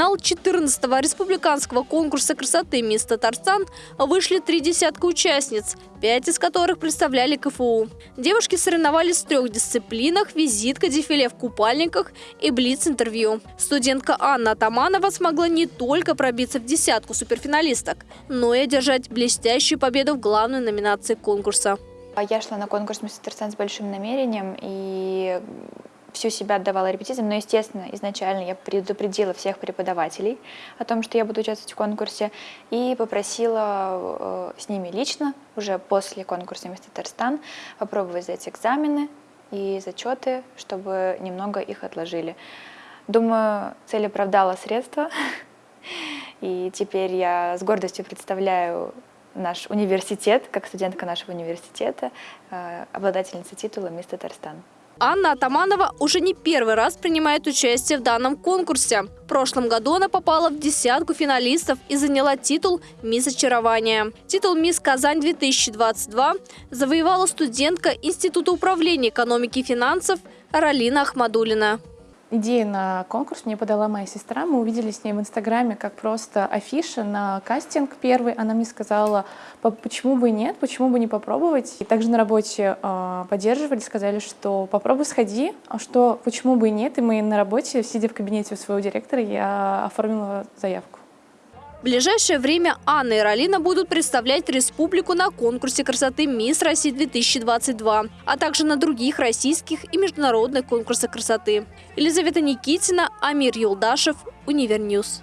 финал 14-го республиканского конкурса красоты «Мисс Татарстан» вышли три десятка участниц, пять из которых представляли КФУ. Девушки соревновались в трех дисциплинах – визитка, дефиле в купальниках и блиц-интервью. Студентка Анна Атаманова смогла не только пробиться в десятку суперфиналисток, но и одержать блестящую победу в главной номинации конкурса. Я шла на конкурс «Мисс Татарстан» с большим намерением и всю себя отдавала репетициям, но, естественно, изначально я предупредила всех преподавателей о том, что я буду участвовать в конкурсе, и попросила э, с ними лично, уже после конкурса «Мисс Татарстан», попробовать сдать экзамены и зачеты, чтобы немного их отложили. Думаю, цель оправдала средства, и теперь я с гордостью представляю наш университет, как студентка нашего университета, э, обладательница титула «Мисс Татарстан». Анна Атаманова уже не первый раз принимает участие в данном конкурсе. В прошлом году она попала в десятку финалистов и заняла титул «Мисс Очарования». Титул «Мисс Казань-2022» завоевала студентка Института управления экономики и финансов Ралина Ахмадулина. Идею на конкурс мне подала моя сестра. Мы увидели с ней в Инстаграме как просто афиша на кастинг первый. Она мне сказала, почему бы нет, почему бы не попробовать. И также на работе э, поддерживали, сказали, что попробуй сходи, а что почему бы и нет. И мы на работе, сидя в кабинете у своего директора, я оформила заявку. В ближайшее время Анна и Ралина будут представлять республику на конкурсе красоты «Мисс России-2022», а также на других российских и международных конкурсах красоты. Елизавета Никитина, Амир Юлдашев, Univer News.